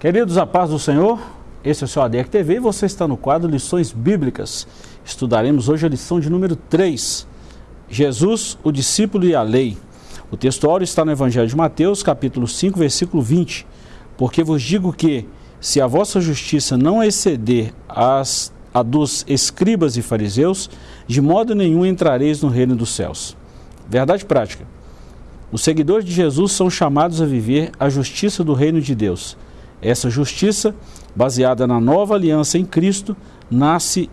Queridos, a paz do Senhor, esse é o seu ADEC TV e você está no quadro Lições Bíblicas. Estudaremos hoje a lição de número 3, Jesus, o discípulo e a lei. O texto está no Evangelho de Mateus, capítulo 5, versículo 20. Porque vos digo que, se a vossa justiça não exceder as, a dos escribas e fariseus, de modo nenhum entrareis no reino dos céus. Verdade prática. Os seguidores de Jesus são chamados a viver a justiça do reino de Deus essa justiça, baseada na nova aliança em Cristo, nasce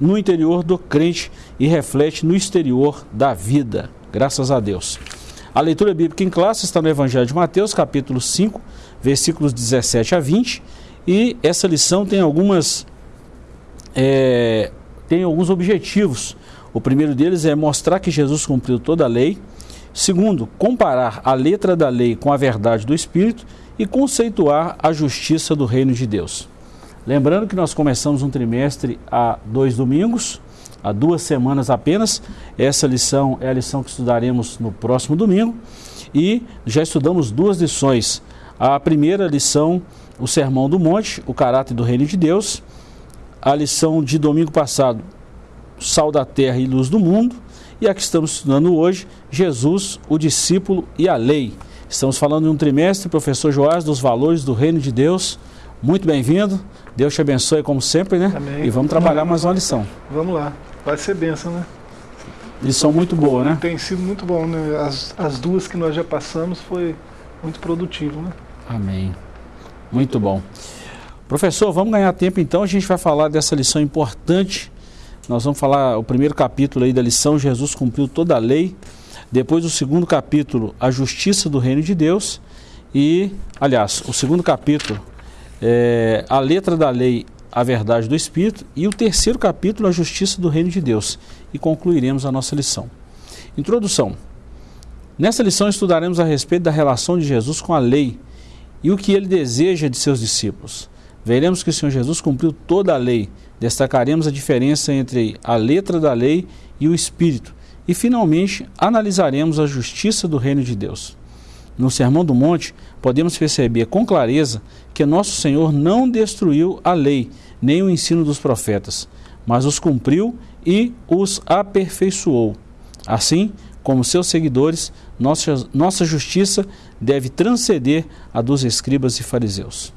no interior do crente e reflete no exterior da vida. Graças a Deus. A leitura bíblica em classe está no Evangelho de Mateus, capítulo 5, versículos 17 a 20. E essa lição tem algumas é, tem alguns objetivos. O primeiro deles é mostrar que Jesus cumpriu toda a lei. Segundo, comparar a letra da lei com a verdade do Espírito e conceituar a justiça do reino de Deus. Lembrando que nós começamos um trimestre há dois domingos, há duas semanas apenas. Essa lição é a lição que estudaremos no próximo domingo e já estudamos duas lições. A primeira lição, o Sermão do Monte, o caráter do reino de Deus. A lição de domingo passado, sal da terra e luz do mundo. E a que estamos estudando hoje, Jesus, o discípulo e a lei. Estamos falando de um trimestre, professor Joás, dos valores do reino de Deus. Muito bem-vindo. Deus te abençoe como sempre, né? Amém. E vamos trabalhar mais uma lição. Vamos lá. Vai ser benção, né? Lição muito boa, né? Tem sido muito bom, né? As, as duas que nós já passamos foi muito produtivo, né? Amém. Muito bom. Professor, vamos ganhar tempo então. A gente vai falar dessa lição importante. Nós vamos falar o primeiro capítulo aí da lição. Jesus cumpriu toda a lei. Depois o segundo capítulo, a justiça do reino de Deus. E, aliás, o segundo capítulo, é, a letra da lei, a verdade do Espírito. E o terceiro capítulo, a justiça do reino de Deus. E concluiremos a nossa lição. Introdução. Nessa lição estudaremos a respeito da relação de Jesus com a lei e o que ele deseja de seus discípulos. Veremos que o Senhor Jesus cumpriu toda a lei. Destacaremos a diferença entre a letra da lei e o Espírito e, finalmente, analisaremos a justiça do reino de Deus. No Sermão do Monte, podemos perceber com clareza que nosso Senhor não destruiu a lei, nem o ensino dos profetas, mas os cumpriu e os aperfeiçoou. Assim, como seus seguidores, nossa, nossa justiça deve transcender a dos escribas e fariseus.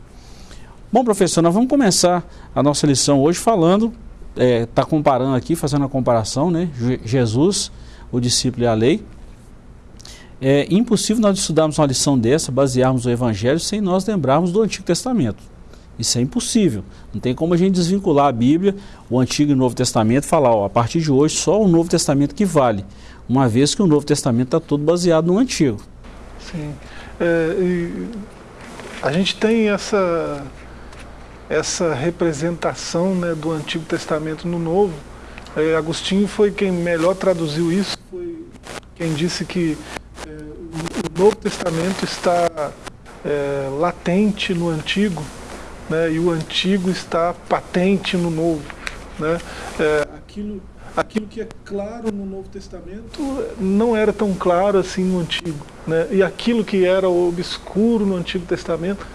Bom, professor, nós vamos começar a nossa lição hoje falando, está é, tá comparando aqui, fazendo a comparação, né? Jesus o discípulo e a lei. É impossível nós estudarmos uma lição dessa, basearmos o Evangelho, sem nós lembrarmos do Antigo Testamento. Isso é impossível. Não tem como a gente desvincular a Bíblia, o Antigo e o Novo Testamento, falar, ó, a partir de hoje só o Novo Testamento que vale, uma vez que o Novo Testamento está todo baseado no Antigo. Sim. É, a gente tem essa, essa representação né, do Antigo Testamento no Novo. É, Agostinho foi quem melhor traduziu isso quem disse que é, o Novo Testamento está é, latente no Antigo né, e o Antigo está patente no Novo. Né? É, aquilo, aquilo que é claro no Novo Testamento não era tão claro assim no Antigo. Né? E aquilo que era obscuro no Antigo Testamento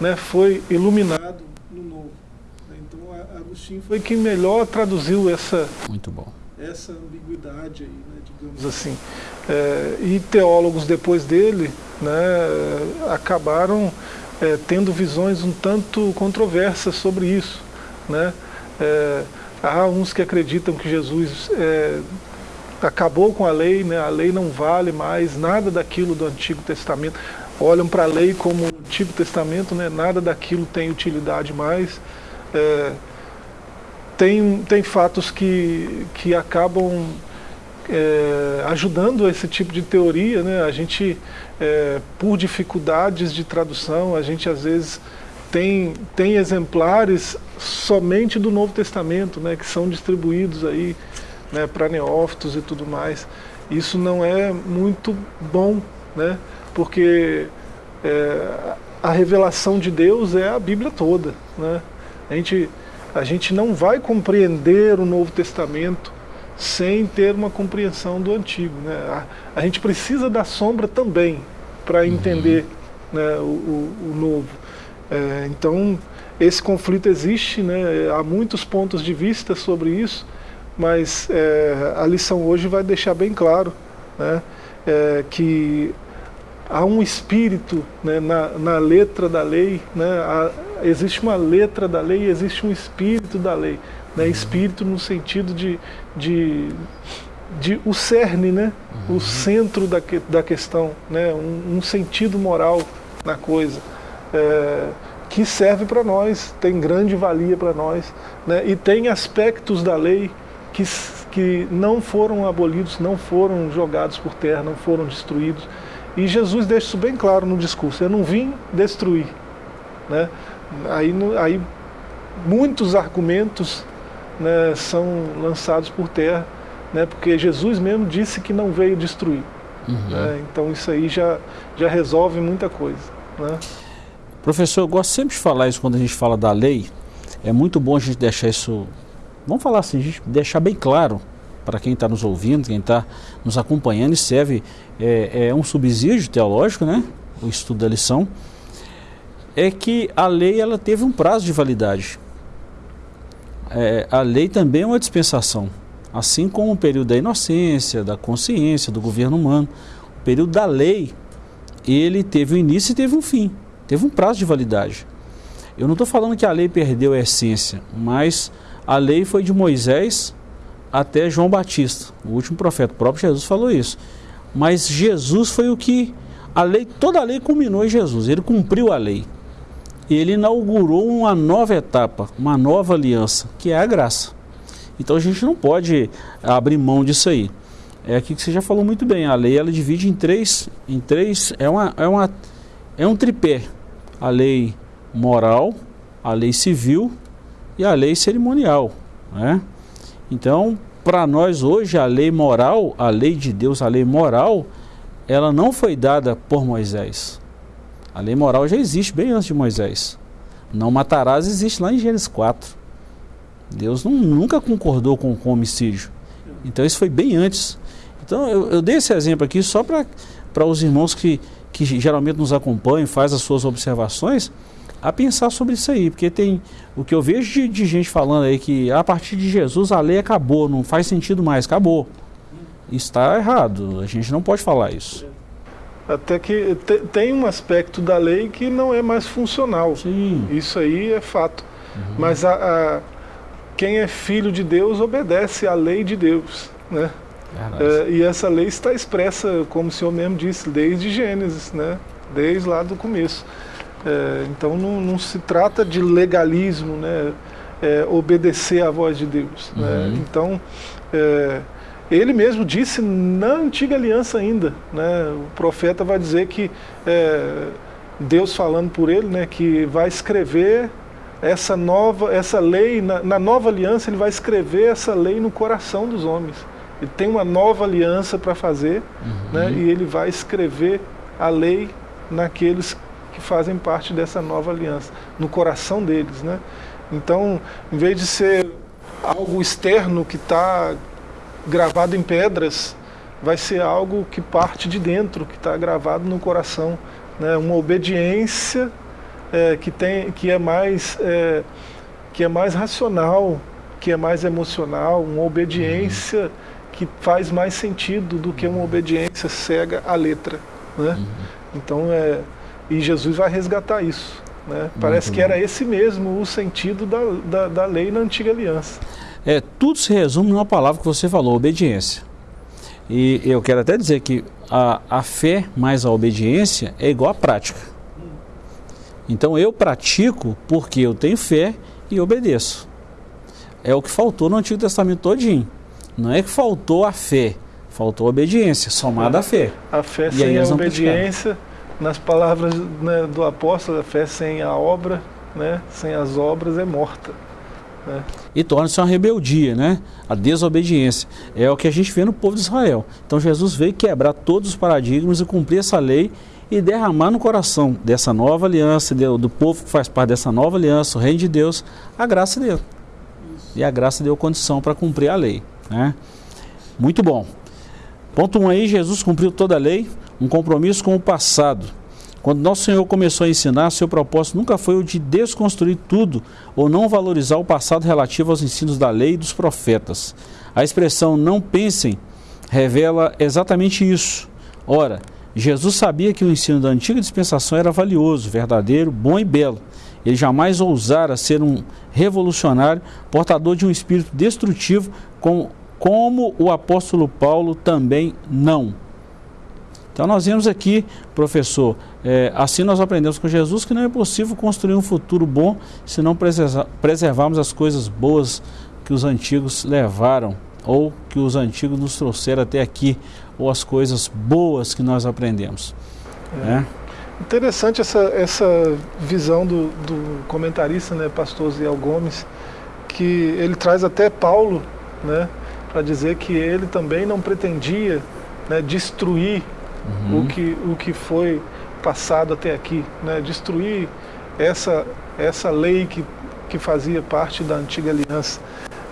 né, foi iluminado Agostinho foi quem melhor traduziu essa, Muito bom. essa ambiguidade aí, né, digamos assim. É, e teólogos depois dele né, acabaram é, tendo visões um tanto controversas sobre isso. Né? É, há uns que acreditam que Jesus é, acabou com a lei, né? a lei não vale mais nada daquilo do Antigo Testamento. Olham para a lei como o Antigo Testamento, né? nada daquilo tem utilidade mais. Tem, tem fatos que, que acabam é, ajudando esse tipo de teoria, né? A gente, é, por dificuldades de tradução, a gente às vezes tem, tem exemplares somente do Novo Testamento, né? Que são distribuídos aí né, para neófitos e tudo mais. Isso não é muito bom, né? Porque é, a revelação de Deus é a Bíblia toda, né? A gente, a gente não vai compreender o Novo Testamento sem ter uma compreensão do antigo. Né? A, a gente precisa da sombra também para uhum. entender uhum. né, o, o, o, novo. É, então, esse conflito existe, né? há muitos pontos de vista sobre isso, mas é, a lição hoje vai deixar bem claro né? É, que há um espírito né, na, na, letra da lei, né, há, existe uma letra da lei, existe um espírito da lei. Né, espírito no sentido de, de, de o cerne, né, o centro da, da questão, né, um, um sentido moral na coisa. É, que serve para nós, tem grande valia para nós, né, e tem aspectos da lei que, que não foram abolidos, não foram jogados por terra, não foram destruídos, e Jesus deixa isso bem claro no discurso: eu não vim destruir. Né? Aí, aí muitos argumentos né, são lançados por terra, né, porque Jesus mesmo disse que não veio destruir. Uhum. Né? Então isso aí já, já resolve muita coisa. Né? Professor, eu gosto sempre de falar isso quando a gente fala da lei. É muito bom a gente deixar isso, vamos falar assim, a gente deixar bem claro para quem está nos ouvindo, quem está nos acompanhando, e serve é, é, um subsídio teológico, né? o estudo da lição, é que a lei ela teve um prazo de validade. É, a lei também é uma dispensação, assim como o período da inocência, da consciência, do governo humano. O período da lei, ele teve um início e teve um fim, teve um prazo de validade. Eu não estou falando que a lei perdeu a essência, mas a lei foi de Moisés até João Batista, o último profeta. O próprio Jesus falou isso. Mas Jesus foi o que a lei, toda a lei culminou em Jesus. Ele cumpriu a lei. Ele inaugurou uma nova etapa, uma nova aliança, que é a graça. Então a gente não pode abrir mão disso aí. É aqui que você já falou muito bem. A lei ela divide em três, em três é uma, é uma é um tripé. A lei moral, a lei civil e a lei cerimonial, né? Então, para nós hoje, a lei moral, a lei de Deus, a lei moral, ela não foi dada por Moisés. A lei moral já existe bem antes de Moisés. Não matarás existe lá em Gênesis 4. Deus não, nunca concordou com, com homicídio. Então isso foi bem antes. Então eu, eu dei esse exemplo aqui só para os irmãos que, que geralmente nos acompanham, faz as suas observações, a pensar sobre isso aí, porque tem o que eu vejo de, de, gente falando aí que a partir de Jesus a lei acabou, não faz sentido mais, acabou. Está errado, a gente não pode falar isso. Até que te, tem um aspecto da lei que não é mais funcional. Sim. Isso aí é fato. Uhum. Mas a, a, quem é filho de Deus obedece à lei de Deus, né? É, e essa lei está expressa, como o Senhor mesmo disse, desde Gênesis, né? Desde lá do começo. É, então não, não, se trata de legalismo, né? É, obedecer à voz de Deus. Né? Uhum. Né? Então, é, ele mesmo disse na antiga aliança ainda, né? o profeta vai dizer que é, Deus falando por ele, né? que vai escrever essa nova, essa lei, na, na nova aliança ele vai escrever essa lei no coração dos homens. Ele tem uma nova aliança para fazer, uhum. né? e ele vai escrever a lei naqueles que fazem parte dessa nova aliança, no coração deles. Né? Então, em vez de ser algo externo que está gravado em pedras, vai ser algo que parte de dentro, que está gravado no coração. Né? Uma obediência é, que, tem, que, é mais, é, que é mais racional, que é mais emocional, uma obediência que faz mais sentido do que uma obediência cega à letra. Né? Uhum. Então, é, e Jesus vai resgatar isso. Né? Parece que era esse mesmo o sentido da, da, da, lei na antiga aliança. É, tudo se resume numa palavra que você falou, obediência. E eu quero até dizer que a, a fé mais a obediência é igual à prática. Então eu pratico porque eu tenho fé e obedeço. É o que faltou no Antigo Testamento todinho. Não é que faltou a fé, faltou a obediência, somada à fé. A fé e sem a obediência nas palavras né, do apóstolo, a fé sem a obra, né, sem as obras é morta. Né? E torna-se uma rebeldia, né? A desobediência. É o que a gente vê no povo de Israel. Então Jesus veio quebrar todos os paradigmas e cumprir essa lei e derramar no coração dessa nova aliança, do povo que faz parte dessa nova aliança, o reino de Deus, a graça dele. E a graça deu condição para cumprir a lei. Né? Muito bom. Ponto 1 um aí, Jesus cumpriu toda a lei, um compromisso com o passado. Quando nosso Senhor começou a ensinar, seu propósito nunca foi o de desconstruir tudo ou não valorizar o passado relativo aos ensinos da lei e dos profetas. A expressão não pensem revela exatamente isso. Ora, Jesus sabia que o ensino da antiga dispensação era valioso, verdadeiro, bom e belo. Ele jamais ousara ser um revolucionário, portador de um espírito destrutivo, como, como o apóstolo Paulo também não. Então nós vemos aqui, professor, é, assim nós aprendemos com Jesus que não é possível construir um futuro bom se não preservarmos as coisas boas que os antigos levaram ou que os antigos nos trouxeram até aqui, ou as coisas boas que nós aprendemos. É. Né? Interessante essa, essa visão do, do comentarista, né, pastor Ziel Gomes, que ele traz até Paulo, né, para dizer que ele também não pretendia né, destruir uhum. o, que, o que foi passado até aqui, né, destruir essa, essa lei que, que fazia parte da antiga aliança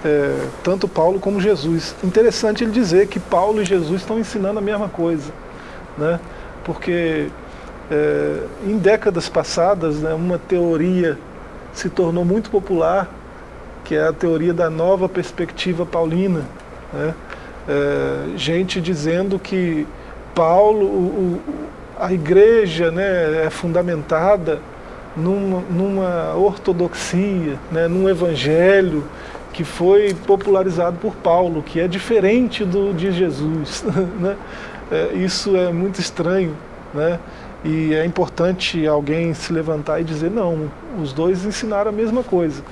é, tanto Paulo como Jesus. Interessante ele dizer que Paulo e Jesus estão ensinando a mesma coisa, né? porque é, em décadas passadas né, uma teoria se tornou muito popular, que é a teoria da nova perspectiva paulina. Né? É, gente dizendo que Paulo, o, a igreja né, é fundamentada numa, numa ortodoxia, né, num evangelho que foi popularizado por Paulo, que é diferente do de Jesus. Né? É, isso é muito estranho, né? E é importante alguém se levantar e dizer não, os dois ensinaram a mesma coisa.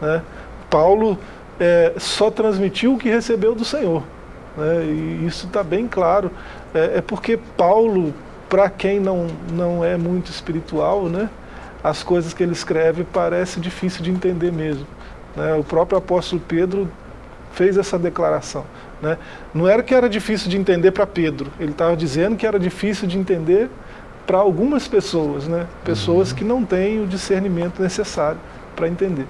Né? Paulo é, só transmitiu o que recebeu do Senhor. Né? E isso está bem claro. É, é porque Paulo, para quem não, não é muito espiritual, né? as coisas que ele escreve parece difícil de entender mesmo. Né? O próprio apóstolo Pedro fez essa declaração. Né? Não era que era difícil de entender para Pedro, ele estava dizendo que era difícil de entender para algumas pessoas, né? pessoas uhum. que não têm o discernimento necessário para entender.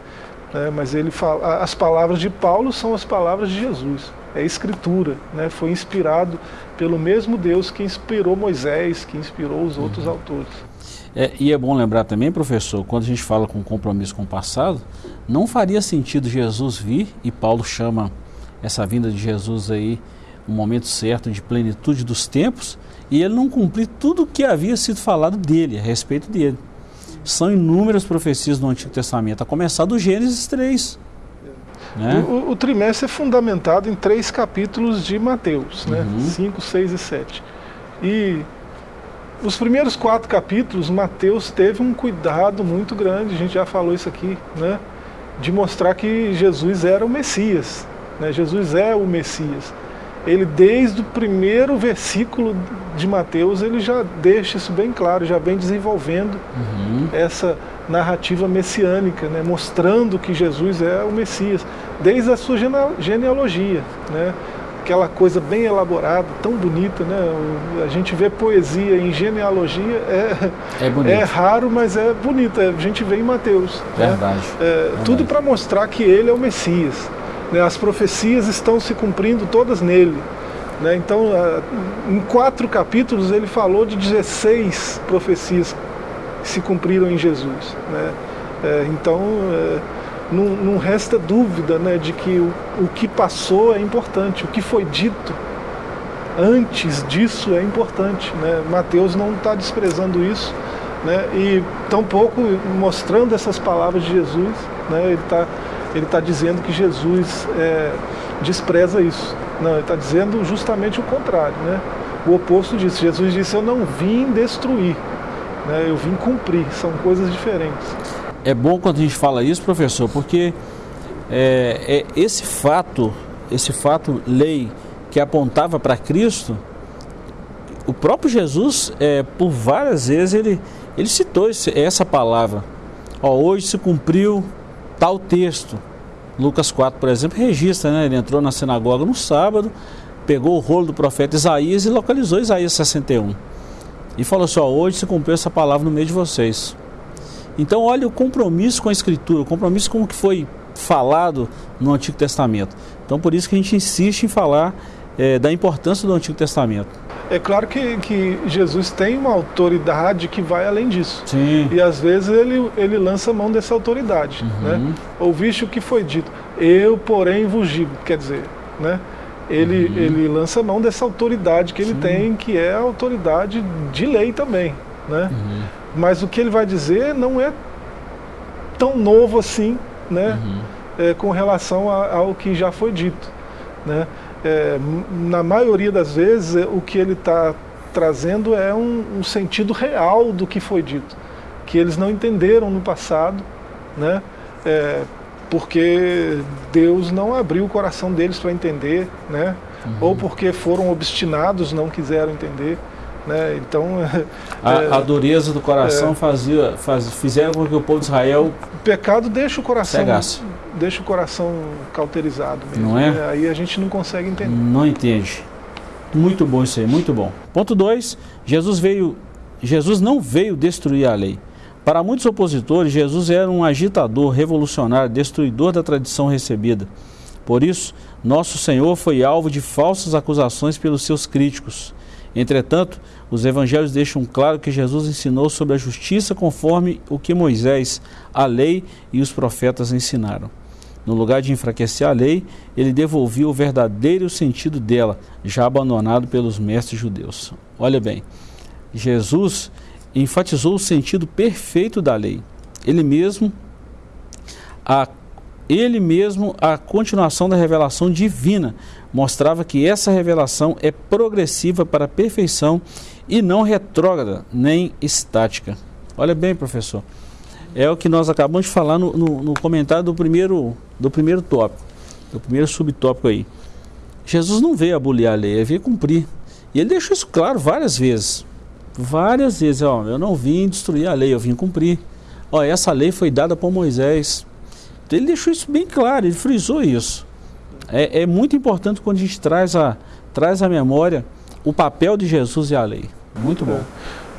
Né? Mas ele fala, as palavras de Paulo são as palavras de Jesus, é escritura, né? foi inspirado pelo mesmo Deus que inspirou Moisés, que inspirou os outros uhum. autores. É, e é bom lembrar também, professor, quando a gente fala com compromisso com o passado, não faria sentido Jesus vir, e Paulo chama essa vinda de Jesus aí um momento certo de plenitude dos tempos, e ele não cumprir tudo o que havia sido falado dele, a respeito dele. São inúmeras profecias no Antigo Testamento, a começar do Gênesis 3. Né? O, o, trimestre é fundamentado em três capítulos de Mateus, né? 5, 6 e 7. E os primeiros quatro capítulos, Mateus teve um cuidado muito grande, a gente já falou isso aqui, né? de mostrar que Jesus era o Messias. Né? Jesus é o Messias. Ele, desde o primeiro versículo de Mateus, ele já deixa isso bem claro, já vem desenvolvendo uhum. essa narrativa messiânica, né? mostrando que Jesus é o Messias, desde a sua genealogia. Né? aquela coisa bem elaborada, tão bonita, né? A gente vê poesia em genealogia, é, é, é raro, mas é bonita. A gente vê em Mateus. Né? Verdade. Né? É, Verdade. Tudo para mostrar que ele é o Messias. Né? As profecias estão se cumprindo todas nele. Né? Então, em quatro capítulos, ele falou de 16 profecias que se cumpriram em Jesus. Né? É, então, é, não, não resta dúvida né, de que o, o que passou é importante, o que foi dito antes disso é importante. Né? Mateus não está desprezando isso né? e tampouco mostrando essas palavras de Jesus. Né? Ele está ele tá dizendo que Jesus é, despreza isso. Não, ele está dizendo justamente o contrário. Né? O oposto disso. Jesus disse: Eu não vim destruir, né? eu vim cumprir. São coisas diferentes é bom quando a gente fala isso, professor, porque é, é esse fato, esse fato lei que apontava para Cristo, o próprio Jesus, é, por várias vezes, ele, ele citou esse, essa palavra. Ó, hoje se cumpriu tal texto. Lucas 4, por exemplo, registra, né? Ele entrou na sinagoga no sábado, pegou o rolo do profeta Isaías e localizou Isaías 61. E falou assim: ó, hoje se cumpriu essa palavra no meio de vocês. Então, olha o compromisso com a Escritura, o compromisso com o que foi falado no Antigo Testamento. Então, por isso que a gente insiste em falar é, da importância do Antigo Testamento. É claro que, que Jesus tem uma autoridade que vai além disso. Sim. E às vezes ele, ele lança mão dessa autoridade. Uhum. Né? Ouviste o que foi dito. Eu, porém, vos digo. Quer dizer, né? ele, Uhum. ele lança mão dessa autoridade que ele Sim. tem, que é a autoridade de lei também. Né? Uhum. Mas o que ele vai dizer não é tão novo assim, né? Uhum. é, com relação a- ao que já foi dito. Né? É, na maioria das vezes, é, o que ele está trazendo é um, um sentido real do que foi dito, que eles não entenderam no passado, né? É, porque Deus não abriu o coração deles para entender, né? ou porque foram obstinados, não quiseram entender. Né? Então, A, é, a dureza do coração fazia, faz, fizeram com que o povo de Israel o pecado deixa o coração Cegasse. deixa o coração cauterizado mesmo. Não é? né? Aí a gente não consegue entender. não entende. Muito bom isso aí, muito bom. Ponto 2. Jesus veio, Jesus não veio destruir a lei. Para muitos opositores, Jesus era um agitador, revolucionário, destruidor da tradição recebida. Por isso, nosso Senhor foi alvo de falsas acusações pelos seus críticos. Entretanto, os evangelhos deixam claro que Jesus ensinou sobre a justiça conforme o que Moisés, a lei e os profetas ensinaram. No lugar de enfraquecer a lei, ele devolvia o verdadeiro sentido dela, já abandonado pelos mestres judeus. Olha bem, Jesus enfatizou o sentido perfeito da lei. Ele mesmo a ele mesmo a continuação da revelação divina mostrava que essa revelação é progressiva para a perfeição e não retrógrada nem estática. Olha bem, professor. É o que nós acabamos de falar no, no, no comentário do primeiro, do primeiro tópico, do primeiro subtópico aí. Jesus não veio abolir a lei, ele veio cumprir. E ele deixou isso claro várias vezes. Várias vezes, ó, eu não vim destruir a lei, eu vim cumprir. Ó, essa lei foi dada por Moisés. Então, ele deixou isso bem claro, ele frisou isso. É, é muito importante quando a gente traz a, traz à memória o papel de Jesus e a lei. Muito bom.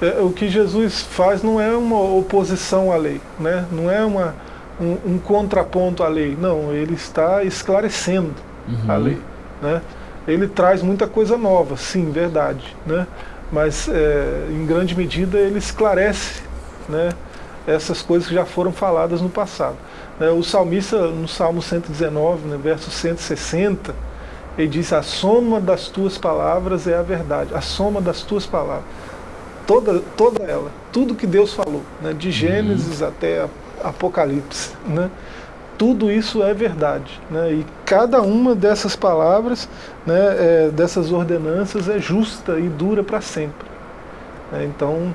É, o que Jesus faz não é uma oposição à lei, né? não é uma, um, um contraponto à lei. Não, ele está esclarecendo Uhum. a lei. Né? Ele traz muita coisa nova, sim, verdade. Né? Mas, é, em grande medida, ele esclarece né, essas coisas que já foram faladas no passado. Né? O salmista, no Salmo 119, né, verso 160, ele diz: A soma das tuas palavras é a verdade, a soma das tuas palavras. Toda, toda ela, tudo que Deus falou, né, de Gênesis até Apocalipse, né, tudo isso é verdade. Né, e cada uma dessas palavras, né, é, dessas ordenanças, é justa e dura para sempre. né. então,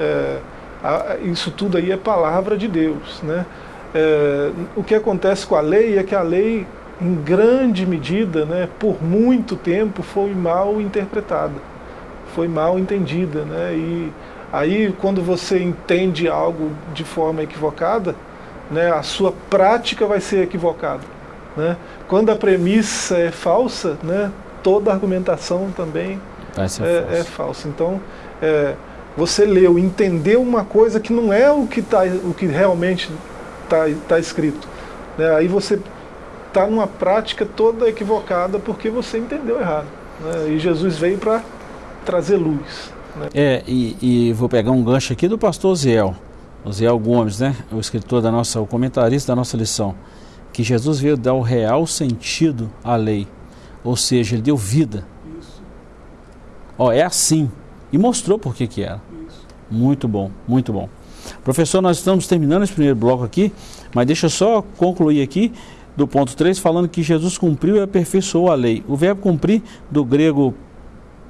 é, a- isso tudo aí é palavra de Deus. Né. É, o que acontece com a lei é que a lei, em grande medida, né, por muito tempo, foi mal interpretada, foi mal entendida. Né, e aí, quando você entende algo de forma equivocada, né, a sua prática vai ser equivocada. Né? Quando a premissa é falsa, né, toda argumentação também ser é, falso. é falsa. Então, é, você leu, entendeu uma coisa que não é o que, tá, o que realmente está tá escrito. né? Aí você está numa prática toda equivocada porque você entendeu errado. né? E Jesus veio para trazer luz. né? É, e, e vou pegar um gancho aqui do pastor Ziel, o Ziel Gomes, né? O escritor da nossa, o comentarista da nossa lição, que Jesus veio dar o real sentido à lei, ou seja, ele deu vida. Ó, é assim. E mostrou por que que era. Muito bom, muito bom. Professor, nós estamos terminando esse primeiro bloco aqui, mas deixa eu só concluir aqui do ponto 3, falando que Jesus cumpriu e aperfeiçoou a lei. O verbo cumprir, do grego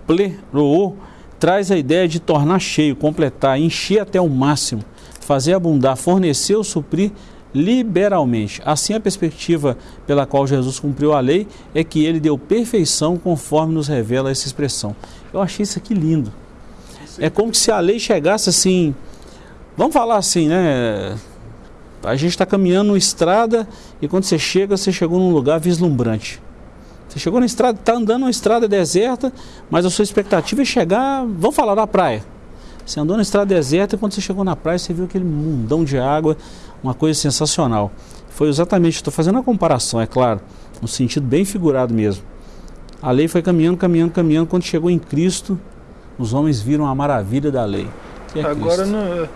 pleroo, traz a ideia de tornar cheio, completar, encher até o máximo, fazer abundar, fornecer ou suprir liberalmente. Assim, a perspectiva pela qual Jesus cumpriu a lei é que ele deu perfeição conforme nos revela essa expressão. Eu achei isso aqui lindo. É como se a lei chegasse assim, vamos falar assim, né? A gente está caminhando numa estrada e quando você chega, você chegou num lugar vislumbrante. Você chegou na estrada, está andando numa estrada deserta, mas a sua expectativa é chegar, vamos falar da praia. Você andou na estrada deserta e quando você chegou na praia, você viu aquele mundão de água, uma coisa sensacional. Foi exatamente, estou fazendo uma comparação, é claro, no sentido bem figurado mesmo. A lei foi caminhando, caminhando, caminhando, quando chegou em Cristo, os homens viram a maravilha da lei. É Agora não,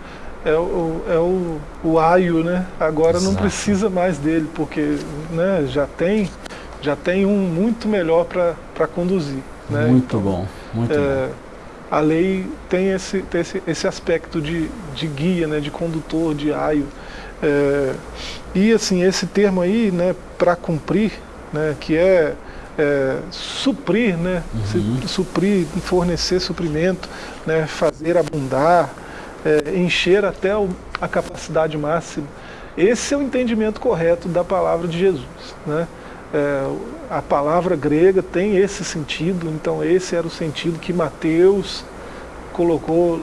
é, o, é o, o aio, né? Agora Exato. não precisa mais dele, porque né, já, tem, já tem um muito melhor para conduzir. Né? Muito então, bom, muito é, bom. A lei tem esse, tem esse, esse aspecto de, de guia, né, de condutor, de aio. É, e assim, esse termo aí, né, para cumprir, né, que é, é suprir, né, uhum. suprir, fornecer suprimento, né, fazer abundar, é, encher até o, a capacidade máxima. Esse é o entendimento correto da palavra de Jesus. Né? É, a palavra grega tem esse sentido, então esse era o sentido que Mateus colocou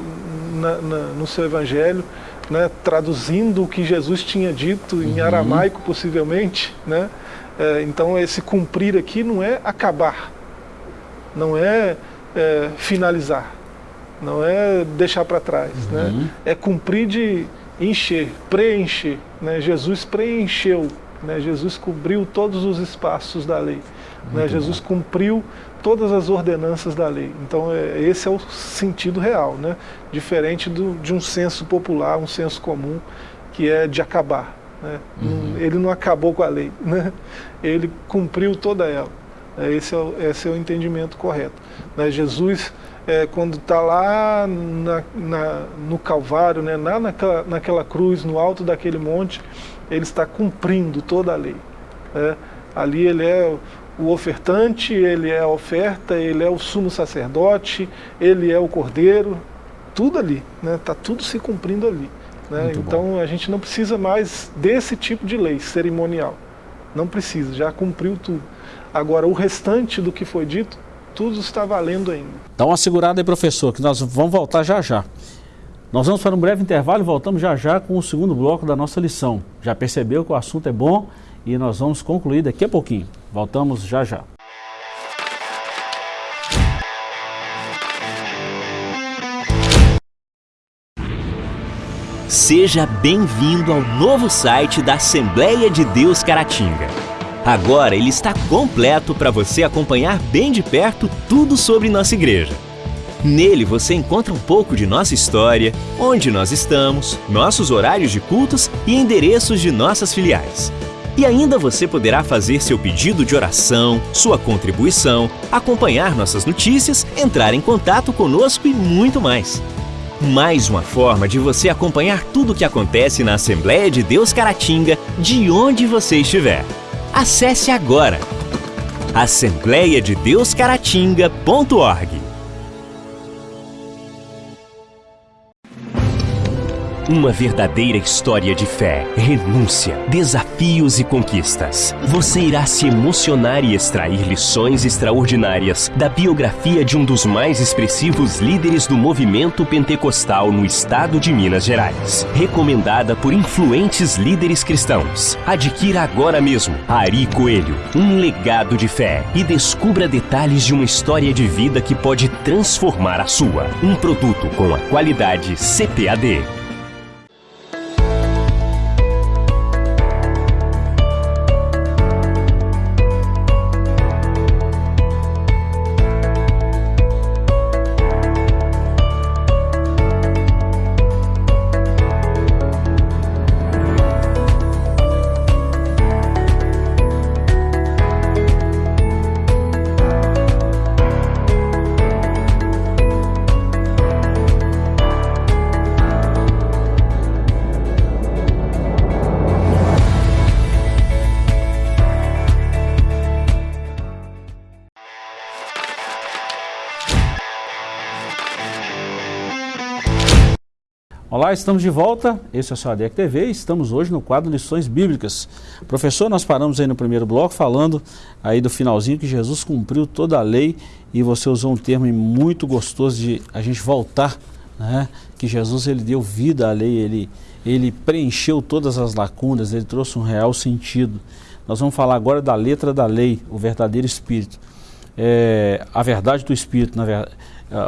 na, na, no seu evangelho, né, traduzindo o que Jesus tinha dito em uhum. aramaico, possivelmente. Né? É, então esse cumprir aqui não é acabar, não é, é finalizar, não é deixar para trás, né? uhum. né? é cumprir de encher, preencher. Né? Jesus preencheu né? Jesus cobriu todos os espaços da lei. Né? Jesus cumpriu todas as ordenanças da lei. Então, é, esse é o sentido real, né? diferente do, de um senso popular, um senso comum, que é de acabar. Né? Uhum. Ele não acabou com a lei, né? ele cumpriu toda ela. É, esse é, o, esse é o entendimento correto. Né? Jesus, é, quando está lá na, na, no Calvário, né? lá naquela, naquela cruz, no alto daquele monte, ele está cumprindo toda a lei. Né? Ali ele é o ofertante, ele é a oferta, ele é o sumo sacerdote, ele é o cordeiro, tudo ali, está né? Tá tudo se cumprindo ali. Né? Então bom. a gente não precisa mais desse tipo de lei cerimonial. Não precisa, já cumpriu tudo. Agora o restante do que foi dito, tudo está valendo ainda. Dá uma segurada aí, professor, que nós vamos voltar já já. Nós vamos para um breve intervalo e voltamos já já com o segundo bloco da nossa lição. Já percebeu que o assunto é bom e nós vamos concluir daqui a pouquinho. Voltamos já já. Seja bem-vindo ao novo site da Assembleia de Deus Caratinga. Agora ele está completo para você acompanhar bem de perto tudo sobre nossa igreja. Nele você encontra um pouco de nossa história, onde nós estamos, nossos horários de cultos e endereços de nossas filiais. E ainda você poderá fazer seu pedido de oração, sua contribuição, acompanhar nossas notícias, entrar em contato conosco e muito mais. Mais uma forma de você acompanhar tudo o que acontece na Assembleia de Deus Caratinga, de onde você estiver. Acesse agora assembleiadedeuscaratinga.org. Uma verdadeira história de fé, renúncia, desafios e conquistas. Você irá se emocionar e extrair lições extraordinárias da biografia de um dos mais expressivos líderes do movimento pentecostal no estado de Minas Gerais. Recomendada por influentes líderes cristãos. Adquira agora mesmo Ari Coelho, um legado de fé e descubra detalhes de uma história de vida que pode transformar a sua. Um produto com a qualidade CPAD. Estamos de volta. Esse é o seu ADEC TV. Estamos hoje no quadro Lições Bíblicas. Professor, nós paramos aí no primeiro bloco falando aí do finalzinho que Jesus cumpriu toda a lei e você usou um termo muito gostoso de a gente voltar, né? Que Jesus ele deu vida à lei, ele ele preencheu todas as lacunas, ele trouxe um real sentido. Nós vamos falar agora da letra da lei, o verdadeiro espírito. É, a verdade do espírito, na verdade,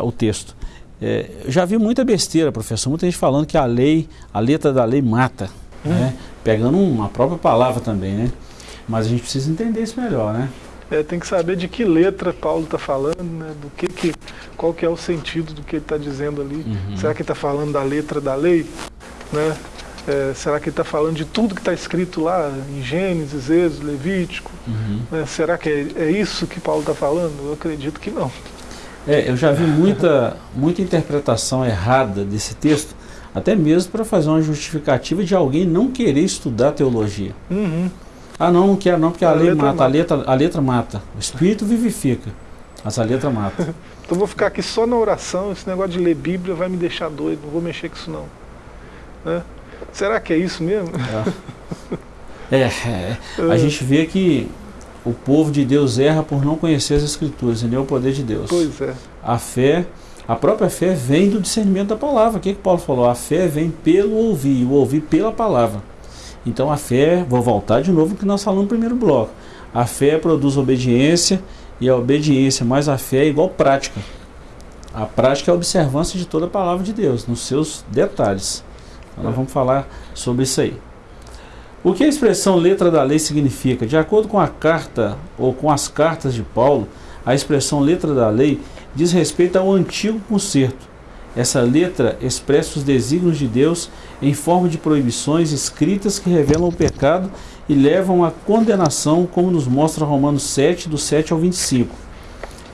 o texto. É, já vi muita besteira, professor, muita gente falando que a lei, a letra da lei mata, hum. né? pegando uma própria palavra também, né? Mas a gente precisa entender isso melhor, né? É, tem que saber de que letra Paulo está falando, né? do que, que qual que é o sentido do que ele está dizendo ali. Uhum. Será que ele está falando da letra da lei? Né? É, será que ele está falando de tudo que está escrito lá em Gênesis, Êxodo, Levítico? Uhum. Né? Será que é, é, isso que Paulo está falando? Eu acredito que não. É, eu já vi muita, muita interpretação errada desse texto, até mesmo para fazer uma justificativa de alguém não querer estudar teologia. Uhum. Ah, não, não quero não, porque a, a lei mata, mata, A, letra, a letra mata. O espírito vivifica, mas a letra mata. então vou ficar aqui só na oração, esse negócio de ler Bíblia vai me deixar doido, não vou mexer com isso não. Né? Será que é isso mesmo? É, é, é. a gente vê que o povo de Deus erra por não conhecer as Escrituras e nem o poder de Deus. Pois é. A fé, a própria fé vem do discernimento da palavra. O que, que Paulo falou? A fé vem pelo ouvir, o ouvir pela palavra. Então a fé, vou voltar de novo que nós falamos no primeiro bloco. A fé produz obediência e a obediência mais a fé é igual prática. A prática é a observância de toda a palavra de Deus, nos seus detalhes. Então nós vamos falar sobre isso aí. O que a expressão letra da lei significa? De acordo com a carta ou com as cartas de Paulo, a expressão letra da lei diz respeito ao antigo concerto, essa letra expressa os desígnios de Deus em forma de proibições escritas que revelam o pecado e levam à condenação, como nos mostra Romanos 7, do 7 ao 25.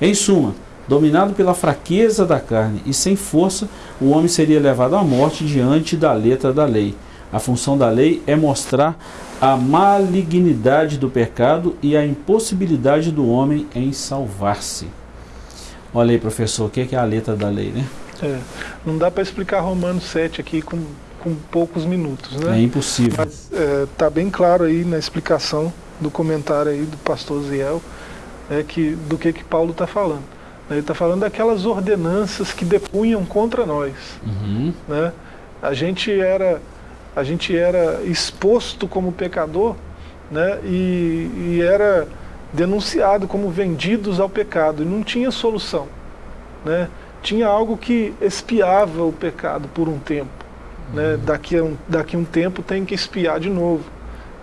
Em suma, dominado pela fraqueza da carne e sem força, o homem seria levado à morte diante da letra da lei. A função da lei é mostrar a malignidade do pecado e a impossibilidade do homem em salvar-se. Olha aí, professor, o que é a letra da lei, né? É, não dá para explicar Romanos 7 aqui com, com poucos minutos, né? É impossível. Mas está é, bem claro aí na explicação do comentário aí do pastor Ziel é, que, do que, que Paulo está falando. Ele está falando daquelas ordenanças que depunham contra nós. Uhum. Né? A, gente era, a gente era exposto como pecador né? e, e era denunciado como vendidos ao pecado e não tinha solução. Né? tinha algo que espiava o pecado por um tempo. Né? Uhum. Daqui, a um, daqui a um tempo tem que espiar de novo.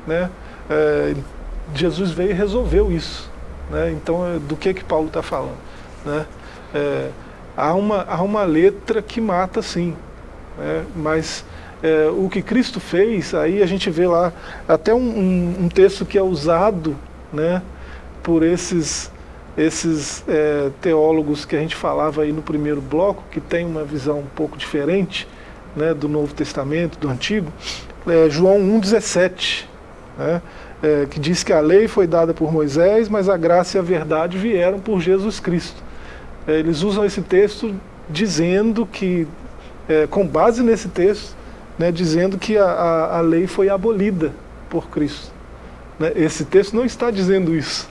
Né? É, Jesus veio e resolveu isso. Né? Então, é, do que que Paulo está falando? Né? É, há, uma, há uma letra que mata sim, né? mas é, o que Cristo fez, aí a gente vê lá até um, um, um texto que é usado né, por esses esses é, teólogos que a gente falava aí no primeiro bloco, que tem uma visão um pouco diferente né, do Novo Testamento, do Antigo, é, João 1,17, né, que diz que a lei foi dada por Moisés, mas a graça e a verdade vieram por Jesus Cristo. Eles usam esse texto dizendo que, com base nesse texto, né, dizendo que a, a, a lei foi abolida por Cristo. Né, esse texto não está dizendo isso.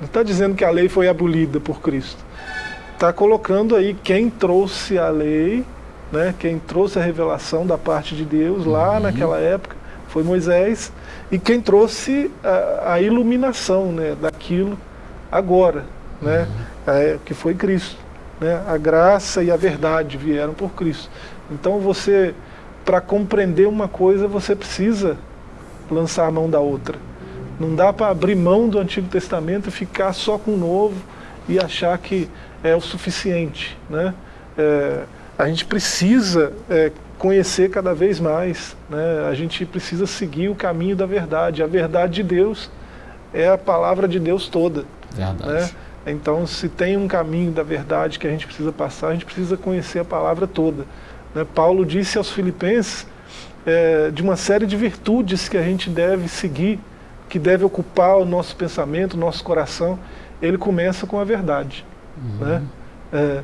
Não está dizendo que a lei foi abolida por Cristo. Está colocando aí quem trouxe a lei, né, quem trouxe a revelação da parte de Deus lá uhum. naquela época foi Moisés, e quem trouxe a, a iluminação né, daquilo agora, né, uhum. é, que foi Cristo. Né, a graça e a verdade vieram por Cristo. Então você, para compreender uma coisa, você precisa lançar a mão da outra. Não dá para abrir mão do Antigo Testamento e ficar só com o Novo e achar que é o suficiente. Né? É, a gente precisa é, conhecer cada vez mais, né? a gente precisa seguir o caminho da verdade. A verdade de Deus é a palavra de Deus toda. Verdade. Né? Então, se tem um caminho da verdade que a gente precisa passar, a gente precisa conhecer a palavra toda. Né? Paulo disse aos filipenses é, de uma série de virtudes que a gente deve seguir que deve ocupar o nosso pensamento, o nosso coração, ele começa com a verdade. Uhum. Né? É,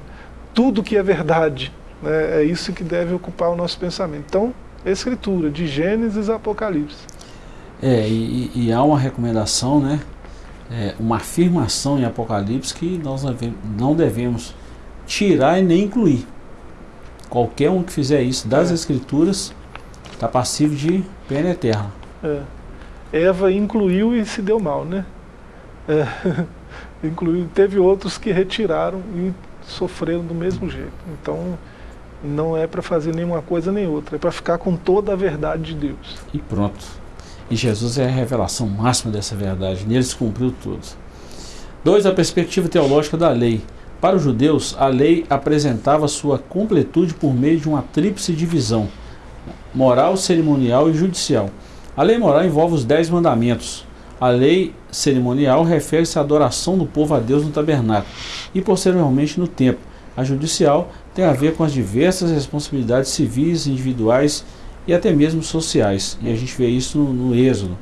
tudo que é verdade, né, é isso que deve ocupar o nosso pensamento. Então, escritura, de Gênesis a Apocalipse. É, e, e há uma recomendação, né? É, uma afirmação em Apocalipse que nós não devemos tirar e nem incluir. Qualquer um que fizer isso das é. Escrituras está passivo de pena eterna. É. Eva incluiu e se deu mal, né? É, incluiu, teve outros que retiraram e sofreram do mesmo jeito. Então, não é para fazer nenhuma coisa nem outra, é para ficar com toda a verdade de Deus. E pronto. E Jesus é a revelação máxima dessa verdade, nele se cumpriu tudo. Dois, a perspectiva teológica da lei. Para os judeus, a lei apresentava sua completude por meio de uma tríplice divisão: moral, cerimonial e judicial. A lei moral envolve os dez mandamentos. A lei cerimonial refere-se à adoração do povo a Deus no tabernáculo e posteriormente no templo. A judicial tem a ver com as diversas responsabilidades civis, individuais e até mesmo sociais. E a gente vê isso no, no Êxodo.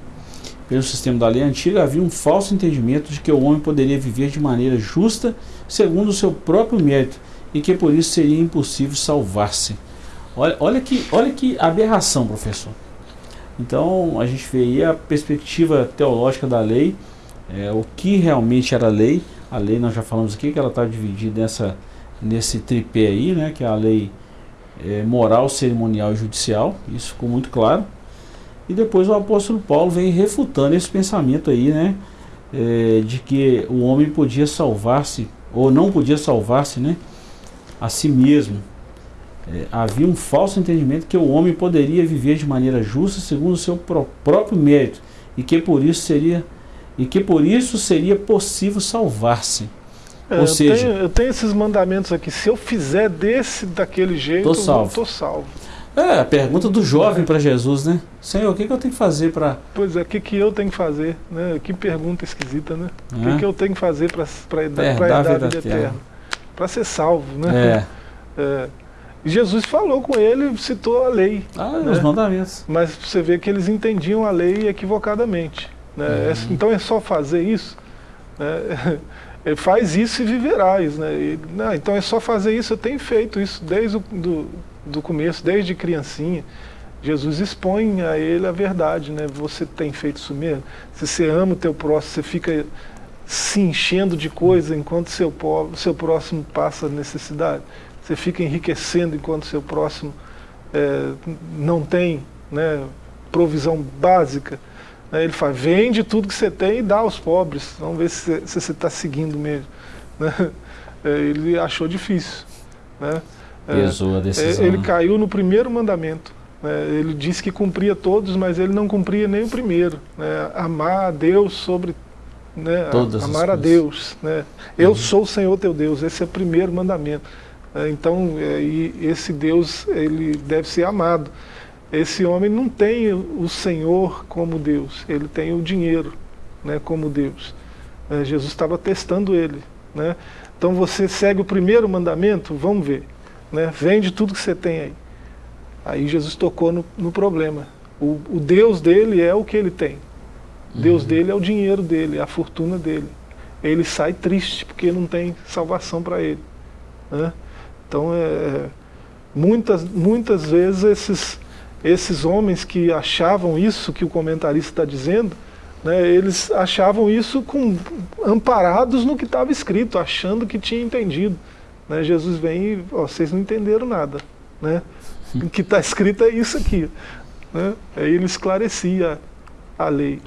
Pelo sistema da lei antiga havia um falso entendimento de que o homem poderia viver de maneira justa, segundo o seu próprio mérito, e que por isso seria impossível salvar-se. Olha, olha, que, olha que aberração, professor. Então a gente vê aí a perspectiva teológica da lei, é, o que realmente era lei. A lei nós já falamos aqui que ela está dividida nessa, nesse tripé aí, né, que é a lei é, moral, cerimonial e judicial. Isso ficou muito claro. E depois o apóstolo Paulo vem refutando esse pensamento aí, né? É, de que o homem podia salvar-se, ou não podia salvar-se, né? A si mesmo. É, havia um falso entendimento que o homem poderia viver de maneira justa segundo o seu pró próprio mérito e que por isso seria e que por isso seria possível salvar-se. É, Ou seja, eu tenho, eu tenho, esses mandamentos aqui. Se eu fizer desse daquele jeito, tô salvo. eu tô salvo. É, a pergunta do jovem para Jesus, né? Senhor, o que, que eu tenho que fazer para. Pois é, o que, que eu tenho que fazer? Né? Que pergunta esquisita, né? O que, é. que eu tenho que fazer para a vida eterna? Para ser salvo, né? É. é. Jesus falou com ele, citou a lei. Ah, né? os mandamentos. Mas você vê que eles entendiam a lei equivocadamente. Né? Uhum. então é só fazer isso? Né? faz isso e viverás. Né? E, não, então é só fazer isso, eu tenho feito isso desde o do, do começo, desde criancinha. Jesus expõe a ele a verdade, né? Você tem feito isso mesmo? Se você ama o teu próximo, você fica se enchendo de coisa enquanto seu, seu próximo passa necessidade. Você fica enriquecendo enquanto seu próximo é, não tem né, provisão básica. Ele fala, vende tudo que você tem e dá aos pobres. Vamos ver se, se você está seguindo mesmo. Né? É, ele achou difícil. Né? Pesou a decisão. Ele caiu no primeiro mandamento. Né? Ele disse que cumpria todos, mas ele não cumpria nem o primeiro. Né? Amar a Deus sobre. Né? Amar a Deus. Né? Eu uhum. sou o Senhor teu Deus. Esse é o primeiro mandamento. É, então, é, esse Deus ele deve ser amado. Esse homem não tem o Senhor como Deus, ele tem o dinheiro né, como Deus. É, Jesus estava testando ele. Né? Então você segue o primeiro mandamento, vamos ver né? vende tudo que você tem aí. Aí Jesus tocou no, no problema. O, o, Deus dele é o que ele tem. Uhum. Deus dele é o dinheiro dele, é a fortuna dele. Ele sai triste porque não tem salvação para ele. Né? Então, é, muitas, muitas vezes esses, esses homens que achavam isso que o comentarista está dizendo, né, eles achavam isso com, amparados no que estava escrito, achando que tinha entendido. Né? Jesus vem e, ó, vocês não entenderam nada. Né? O que está escrito é isso aqui. Né? Aí ele esclarecia a lei.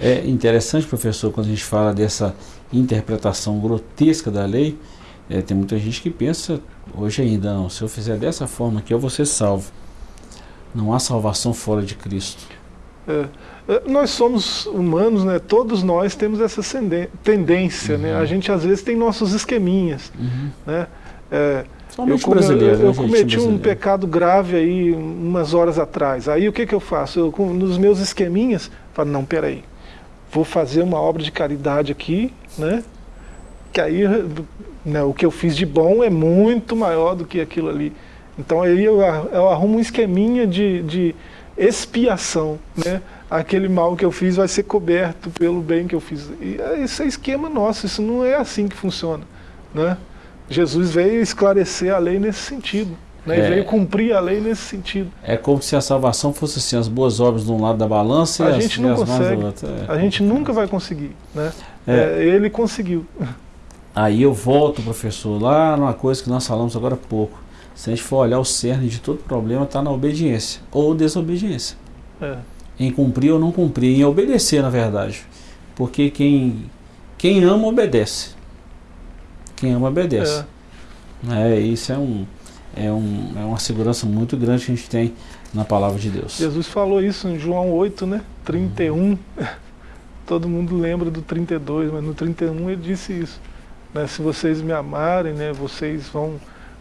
É interessante, professor, quando a gente fala dessa interpretação grotesca da lei, é, tem muita gente que pensa, hoje ainda, não, se eu fizer dessa forma aqui, eu vou ser salvo. Não há salvação fora de Cristo. É. É, nós somos humanos, né? todos nós temos essa tendência. Uhum. Né? A gente às vezes tem nossos esqueminhas. Uhum. Né? É, eu, come, eu, eu né? cometi um pecado grave aí umas horas atrás. Aí o que, que eu faço? Eu, nos meus esqueminhas, falo, não, peraí, vou fazer uma obra de caridade aqui, né? que aí né, o que eu fiz de bom é muito maior do que aquilo ali. Então aí eu, eu arrumo um esqueminha de, de expiação, né? Aquele mal que eu fiz vai ser coberto pelo bem que eu fiz. E é, esse é esquema nosso, isso não é assim que funciona. Né? Jesus veio esclarecer a lei nesse sentido. Né? É, veio cumprir a lei nesse sentido. É como se a salvação fosse assim, as boas obras de um lado da balança a e gente as, não consegue, do outro. É. A gente nunca vai conseguir. Né? É. é. ele conseguiu. Aí eu volto, professor, lá numa coisa que nós falamos agora há pouco. Se a gente for olhar o cerne de todo problema, está na obediência ou desobediência. É em cumprir ou não cumprir, em obedecer, na verdade. Porque quem, quem ama, obedece. Quem ama, obedece. É. é isso é, um, é, um, é uma segurança muito grande que a gente tem na palavra de Deus. Jesus falou isso em João 8, né? 31. Uhum. Todo mundo lembra do 32, mas no 31 ele disse isso. né, se vocês me amarem, né, vocês vão,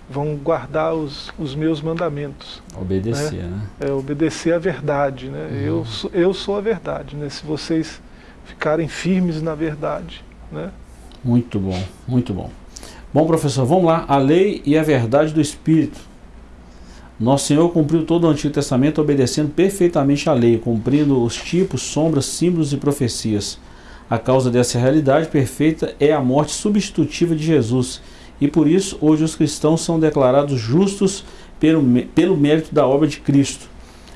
vão guardar os, os meus mandamentos. Obedecer, né? né? É, obedecer a verdade. Né? Uhum. Eu, eu sou a verdade. Né? Se vocês ficarem firmes na verdade. Né? Muito bom, muito bom. Bom, professor, vamos lá. A lei e a verdade do Espírito. Nosso Senhor cumpriu todo o Antigo Testamento obedecendo perfeitamente a lei, cumprindo os tipos, sombras, símbolos e profecias. A causa dessa realidade perfeita é a morte substitutiva de Jesus, e por isso hoje os cristãos são declarados justos pelo, pelo mérito da obra de Cristo.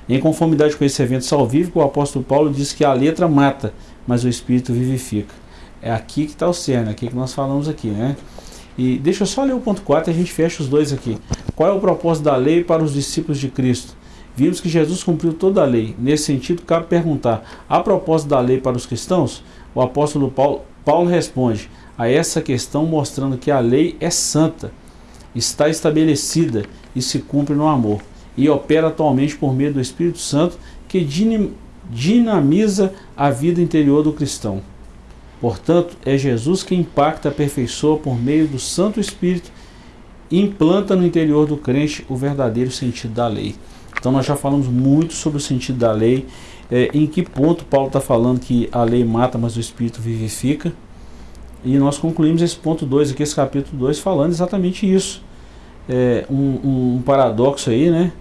Em conformidade com esse evento salvífico, o apóstolo Paulo diz que a letra mata, mas o Espírito vivifica. É aqui que está o cerne, é aqui que nós falamos aqui, né? E deixa eu só ler o ponto 4 e a gente fecha os dois aqui. Qual é o propósito da lei para os discípulos de Cristo? Vimos que Jesus cumpriu toda a lei. Nesse sentido, cabe perguntar: há propósito da lei para os cristãos? O apóstolo Paulo, Paulo responde a essa questão mostrando que a lei é santa, está estabelecida e se cumpre no amor, e opera atualmente por meio do Espírito Santo que dinamiza a vida interior do cristão. Portanto, é Jesus que impacta a pessoa por meio do Santo Espírito e implanta no interior do crente o verdadeiro sentido da lei. Então nós já falamos muito sobre o sentido da lei é, em que ponto Paulo está falando que a lei mata, mas o Espírito vivifica. E nós concluímos esse ponto 2 aqui, esse capítulo 2, falando exatamente isso. É, um, um, paradoxo aí, né?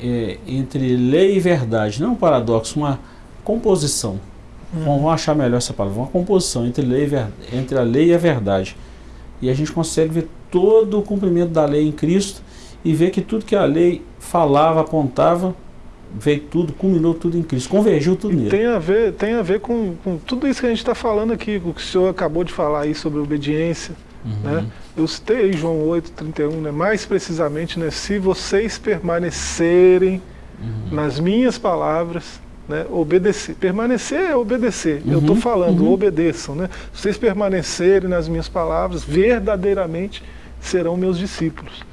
É, entre lei e verdade. Não um paradoxo, uma composição. Hum. Vamos achar melhor essa palavra. Uma composição entre, lei entre a lei e a verdade. E a gente consegue ver todo o cumprimento da lei em Cristo e ver que tudo que a lei falava, apontava, veio tudo, culminou tudo em Cristo, convergiu tudo e nele. Tem a ver, tem a ver com, com tudo isso que a gente está falando aqui, o que o senhor acabou de falar aí sobre obediência. Uhum. Né? Eu citei aí João 8, 31, né? mais precisamente, né? se vocês permanecerem uhum. nas minhas palavras, né? obedecer. Permanecer é obedecer. Uhum. Eu estou falando, uhum. obedeçam. Né? Se vocês permanecerem nas minhas palavras, verdadeiramente serão meus discípulos.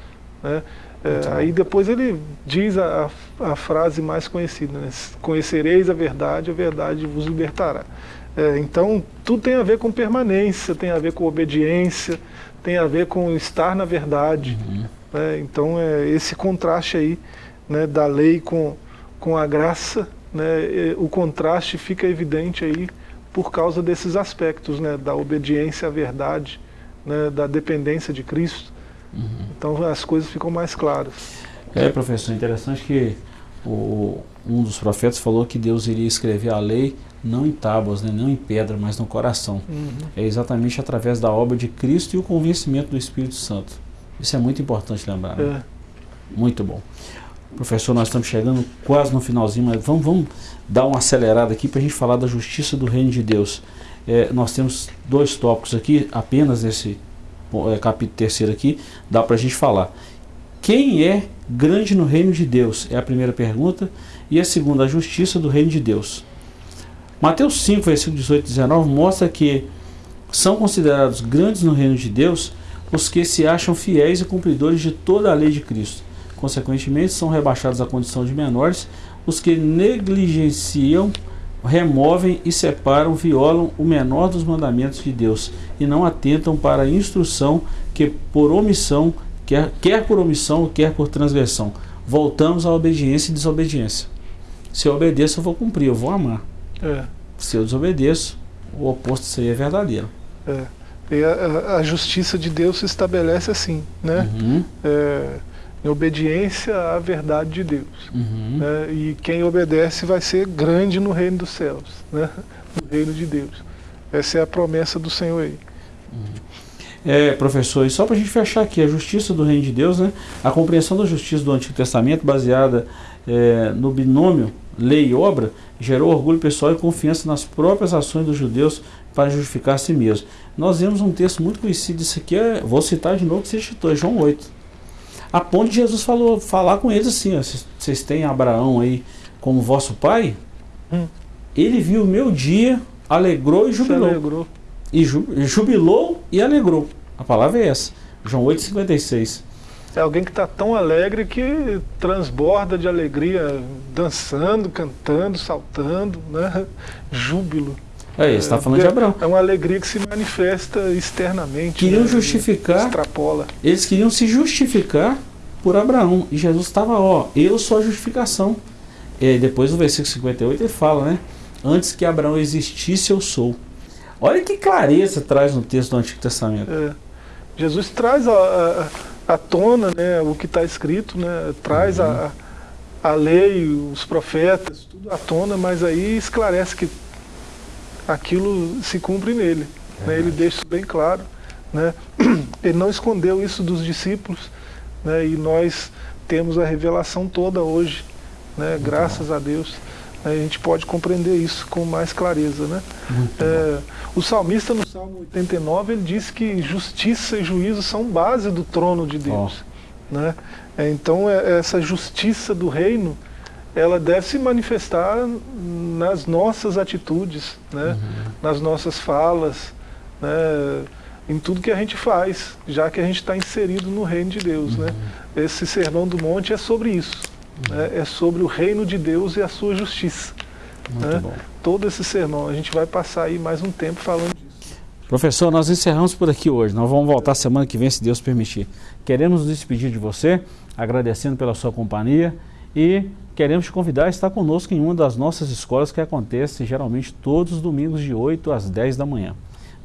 Né? É, aí depois ele diz a, a frase mais conhecida, né? conhecereis a verdade, a verdade vos libertará. É, então tudo tem a ver com permanência, tem a ver com obediência, tem a ver com estar na verdade. Uhum. Né? Então é esse contraste aí né, da lei com, com a graça, né, o contraste fica evidente aí por causa desses aspectos, né, da obediência à verdade, né, da dependência de Cristo. Uhum. Então as coisas ficam mais claras. É, professor, interessante que o, um dos profetas falou que Deus iria escrever a lei não em tábuas, né, não em pedra, mas no coração. Uhum. É exatamente através da obra de Cristo e o convencimento do Espírito Santo. Isso é muito importante lembrar. Né? É. Muito bom. Professor, nós estamos chegando quase no finalzinho, mas vamos, vamos dar uma acelerada aqui para a gente falar da justiça do reino de Deus. É, nós temos dois tópicos aqui, apenas nesse capítulo terceiro aqui, dá para a gente falar. Quem é grande no reino de Deus? É a primeira pergunta. E a segunda, a justiça do reino de Deus. Mateus 5, versículo 18 e 19 mostra que são considerados grandes no reino de Deus os que se acham fiéis e cumpridores de toda a lei de Cristo. Consequentemente, são rebaixados à condição de menores os que negligenciam removem e separam, violam o menor dos mandamentos de Deus e não atentam para a instrução que por omissão, quer, quer por omissão, quer por transgressão. Voltamos à obediência e desobediência. Se eu obedeço, eu vou cumprir, eu vou amar. É. Se eu desobedeço, o oposto seria verdadeiro. É. E a, a, justiça de Deus se estabelece assim, né? Uhum. É, em obediência à verdade de Deus. Uhum. Né? E quem obedece vai ser grande no reino dos céus, né? no reino de Deus. Essa é a promessa do Senhor aí. Uhum. É, professor, e só para a gente fechar aqui, a justiça do reino de Deus, né? a compreensão da justiça do Antigo Testamento, baseada é, no binômio lei e obra, gerou orgulho pessoal e confiança nas próprias ações dos judeus para justificar a si mesmo. Nós vemos um texto muito conhecido, isso aqui é, vou citar de novo que você citou, é João 8. A ponto de Jesus falou, falar com eles assim, vocês têm Abraão aí como vosso pai? Hum. Ele viu o meu dia, alegrou e jubilou. Alegrou. E jubilou e alegrou. A palavra é essa. João 8,56. É alguém que está tão alegre que transborda de alegria, dançando, cantando, saltando, né? Júbilo. É, você está falando de Abraão. É uma alegria que se manifesta externamente. Queriam né? justificar. Extrapola. Eles queriam se justificar por Abraão. E Jesus estava, ó, eu sou a justificação. E depois no versículo 58 ele fala, né? Antes que Abraão existisse, eu sou. Olha que clareza traz no texto do Antigo Testamento. É. Jesus traz a, a, a tona né, o que está escrito, né, traz uhum. a, a lei, os profetas, tudo à tona, mas aí esclarece que aquilo se cumpre nele. Né, ele deixa isso bem claro. Né, ele não escondeu isso dos discípulos né, e nós temos a revelação toda hoje, né, graças a Deus a gente pode compreender isso com mais clareza. Né? É, o salmista no Salmo 89 ele diz que justiça e juízo são base do trono de Deus. Oh. Né? É, então é, essa justiça do reino ela deve se manifestar nas nossas atitudes, né? Uhum. nas nossas falas, né? em tudo que a gente faz, já que a gente está inserido no reino de Deus. Né? Uhum. Né? Esse sermão do monte é sobre isso né, é sobre o reino de Deus e a sua justiça. Né? Todo esse sermão, a gente vai passar aí mais um tempo falando disso. Professor, nós encerramos por aqui hoje. Nós vamos voltar semana que vem, se Deus permitir. Queremos nos despedir de você, agradecendo pela sua companhia e Queremos te convidar a estar conosco em uma das nossas escolas que acontece geralmente todos os domingos de 8 às 10 da manhã.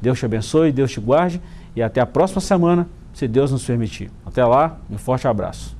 Deus te abençoe, Deus te guarde e até a próxima semana, se Deus nos permitir. Até lá, um forte abraço.